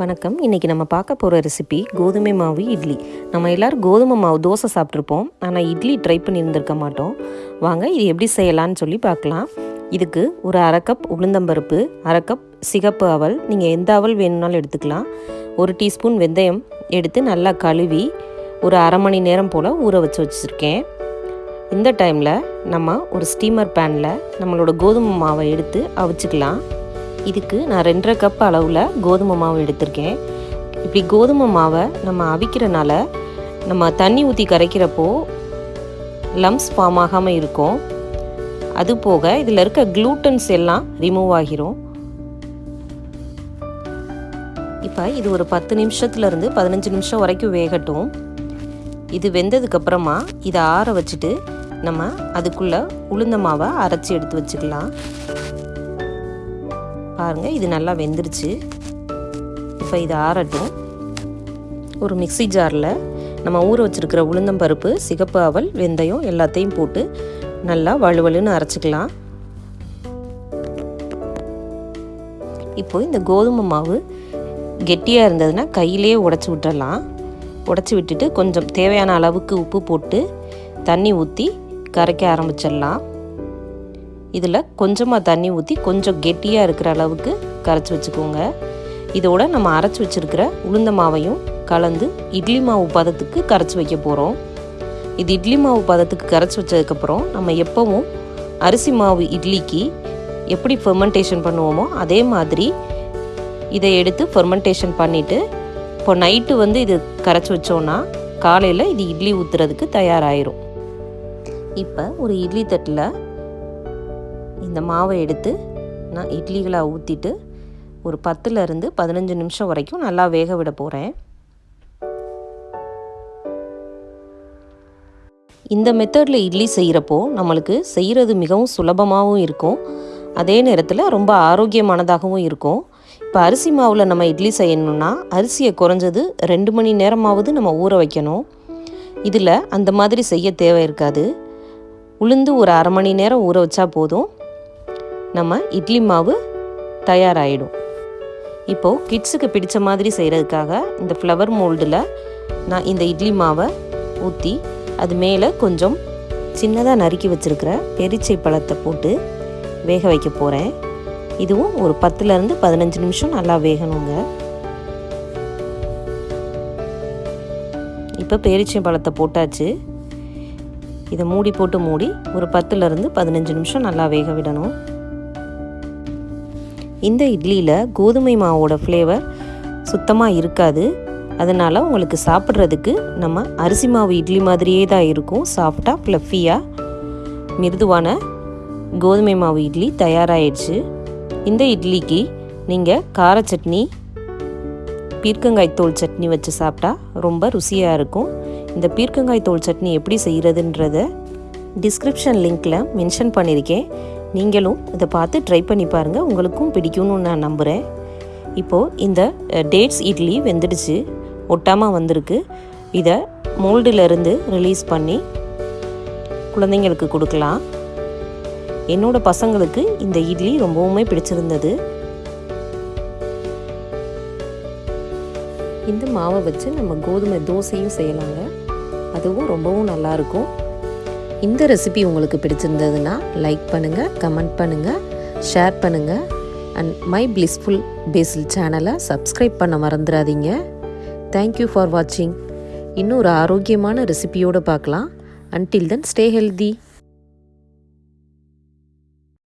வணக்கம். இன்றைக்கி நம்ம பார்க்க போகிற ரெசிபி கோதுமை மாவு இட்லி. நம்ம எல்லோரும் கோதுமை மாவு தோசை சாப்பிட்ருப்போம் ஆனால் இட்லி ட்ரை பண்ணியிருந்திருக்க மாட்டோம். வாங்க இது எப்படி செய்யலான்னு சொல்லி பார்க்கலாம். இதுக்கு ஒரு அரை கப் உளுந்தம்பருப்பு அரை கப் சிகப்பு அவல். நீங்கள் எந்த அவல் வேணும்னாலும் எடுத்துக்கலாம். ஒரு டீஸ்பூன் வெந்தயம் எடுத்து நல்லா கழுவி ஒரு அரை மணி நேரம் போல் ஊற வச்சு வச்சுருக்கேன். இந்த டைமில் நம்ம ஒரு ஸ்டீமர் பேனில் நம்மளோட கோதுமை மாவை எடுத்து அவிச்சுக்கலாம். இதுக்கு நான் ரெண்டரை கப் அளவில் கோதுமை மாவு எடுத்திருக்கேன். இப்படி கோதுமை மாவை நம்ம அவிக்கிறனால நம்ம தண்ணி ஊற்றி கரைக்கிறப்போ லம்ஸ் ஃபார்ம் ஆகாமல் இருக்கும். அது போக இதில் இருக்க க்ளூட்டன்ஸ் எல்லாம் ரிமூவ் ஆகிரும். இப்போ இது ஒரு பத்து நிமிஷத்துலேருந்து பதினஞ்சு நிமிஷம் வரைக்கும் வேகட்டும். இது வெந்ததுக்கப்புறமா இதை ஆற வச்சுட்டு நம்ம அதுக்குள்ளே உளுந்த மாவை அரைச்சி எடுத்து வச்சுக்கலாம். பாருங்கள் இது நல்லா வெந்துருச்சு. இப்போ இது ஆறட்டும். ஒரு மிக்சி ஜாரில் நம்ம ஊற வச்சுருக்கிற உளுந்தம்பருப்பு சிகப்பு அவல் வெந்தயம் எல்லாத்தையும் போட்டு நல்லா வலுவலுன்னு அரைச்சிக்கலாம். இப்போ இந்த கோதுமை மாவு கெட்டியாக இருந்ததுன்னா கையிலே உடச்சி விட்டுறலாம். உடச்சி விட்டுட்டு கொஞ்சம் தேவையான அளவுக்கு உப்பு போட்டு தண்ணி ஊற்றி கரைக்க ஆரம்பிச்சிடலாம். இதில் கொஞ்சமாக தண்ணி ஊற்றி கொஞ்சம் கெட்டியாக இருக்கிற அளவுக்கு கரைச்சி வச்சுக்கோங்க. இதோட நம்ம அரைச்சி வச்சுருக்கிற உளுந்த மாவையும் கலந்து இட்லி மாவு பதத்துக்கு கரைச்சி வைக்க போகிறோம். இது இட்லி மாவு பதத்துக்கு கரைச்சி வச்சதுக்கப்புறம் நம்ம எப்போவும் அரிசி மாவு இட்லிக்கு எப்படி ஃபெர்மெண்டேஷன் பண்ணுவோமோ அதே மாதிரி இதை எடுத்து ஃபெர்மெண்டேஷன் பண்ணிவிட்டு இப்போ நைட்டு வந்து இது கரைச்சி வச்சோன்னா காலையில் இது இட்லி ஊற்றுறதுக்கு தயாராகிரும் இப்போ ஒரு இட்லி தட்டில் இந்த மாவை எடுத்து நான் இட்லிகளாக ஊற்றிட்டு ஒரு பத்துலேருந்து பதினஞ்சு நிமிஷம் வரைக்கும் நல்லா வேக விட போகிறேன் இந்த மெத்தடில் இட்லி செய்கிறப்போ நம்மளுக்கு செய்கிறது மிகவும் சுலபமாகவும் இருக்கும். அதே நேரத்தில் ரொம்ப ஆரோக்கியமானதாகவும் இருக்கும். இப்போ அரிசி மாவில் நம்ம இட்லி செய்யணும்னா அரிசியை குறைஞ்சது ரெண்டு மணி நேரமாவது நம்ம ஊற வைக்கணும். இதில் அந்த மாதிரி செய்ய தேவை இருக்காது. உளுந்து ஒரு அரை மணி நேரம் ஊற வச்சா போதும். நம்ம இட்லி மாவு தயாராகிடும் இப்போது கிட்ஸுக்கு பிடித்த மாதிரி செய்கிறதுக்காக இந்த ஃப்ளவர் மோல்டில் நான் இந்த இட்லி மாவை ஊற்றி அது மேலே கொஞ்சம் சின்னதாக நறுக்கி வச்சுருக்கிற பெரிச்சை பழத்தை போட்டு வேக வைக்க போகிறேன் இதுவும் ஒரு பத்துலேருந்து பதினஞ்சு நிமிஷம் நல்லா வேகணுங்க. இப்போ பேரிச்சை பழத்தை போட்டாச்சு. இதை மூடி போட்டு மூடி ஒரு பத்துலேருந்து பதினஞ்சு நிமிஷம் நல்லா வேக விடணும். இந்த இட்லியில் கோதுமை மாவோட ஃப்ளேவர் சுத்தமாக இருக்காது. அதனால் உங்களுக்கு சாப்பிட்றதுக்கு நம்ம அரிசி மாவு இட்லி மாதிரியே தான் இருக்கும். சாஃப்டாக ஃப்ளஃபியாக மிருதுவான கோதுமை மாவு இட்லி தயாராகிடுச்சு இந்த இட்லிக்கு நீங்கள் கார சட்னி பீர்க்கங்காய் தோல் சட்னி வச்சு சாப்பிட்டா ரொம்ப ருசியாக இருக்கும். இந்த பீர்க்கங்காய் தோல் சட்னி எப்படி செய்கிறதுன்றத டிஸ்கிரிப்ஷன் லிங்க்கில் மென்ஷன் பண்ணியிருக்கேன். நீங்களும் இதை பார்த்து ட்ரை பண்ணி பாருங்கள் உங்களுக்கும் பிடிக்கும்னு நான் நம்புகிறேன் இப்போது இந்த டேட்ஸ் இட்லி வெந்துடுச்சு. ஒட்டாமல் வந்திருக்கு. இதை மோல்டிலிருந்து ரிலீஸ் பண்ணி குழந்தைங்களுக்கு கொடுக்கலாம். என்னோடய பசங்களுக்கு இந்த இட்லி ரொம்பவுமே பிடிச்சிருந்தது. இந்த மாவை வச்சு நம்ம கோதுமை தோசையும் செய்யலாங்க. அதுவும் ரொம்பவும் நல்லாயிருக்கும் இந்த ரெசிபி உங்களுக்கு பிடிச்சிருந்ததுன்னா லைக் பண்ணுங்கள் கமெண்ட் பண்ணுங்கள் ஷேர் பண்ணுங்கள் அண்ட் மை பிளிஸ்ஃபுல் பேசில் சேனலை சப்ஸ்கிரைப் பண்ண மறந்துடாதீங்க. தேங்க்யூ ஃபார் வாட்சிங் இன்னும் ஒரு ஆரோக்கியமான ரெசிபியோடு பார்க்கலாம். Until then stay healthy